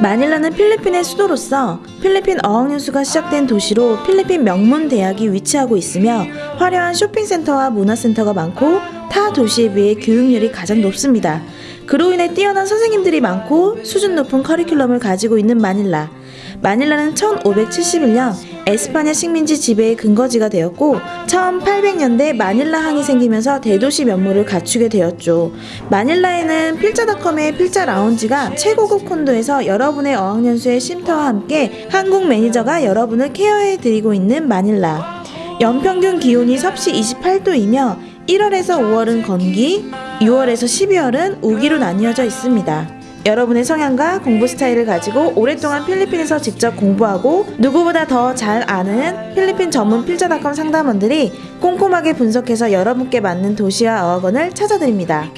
마닐라는 필리핀의 수도로서 필리핀 어학연수가 시작된 도시로 필리핀 명문 대학이 위치하고 있으며 화려한 쇼핑센터와 문화센터가 많고 타 도시에 비해 교육열이 가장 높습니다. 그로 인해 뛰어난 선생님들이 많고 수준 높은 커리큘럼을 가지고 있는 마닐라. 마닐라는 1571년 에스파냐 식민지 지배의 근거지가 되었고 1800년대 마닐라 항이 생기면서 대도시 면모를 갖추게 되었죠. 마닐라에는 필자닷컴의 필자 라운지가 최고급 콘도에서 여러분의 어학연수의 쉼터와 함께 한국 매니저가 여러분을 케어해드리고 있는 마닐라. 연평균 기온이 섭씨 28도이며 1월에서 5월은 건기, 6월에서 12월은 우기로 나뉘어져 있습니다. 여러분의 성향과 공부 스타일을 가지고 오랫동안 필리핀에서 직접 공부하고 누구보다 더 잘 아는 필리핀 전문 필자닷컴 상담원들이 꼼꼼하게 분석해서 여러분께 맞는 도시와 어학원을 찾아드립니다.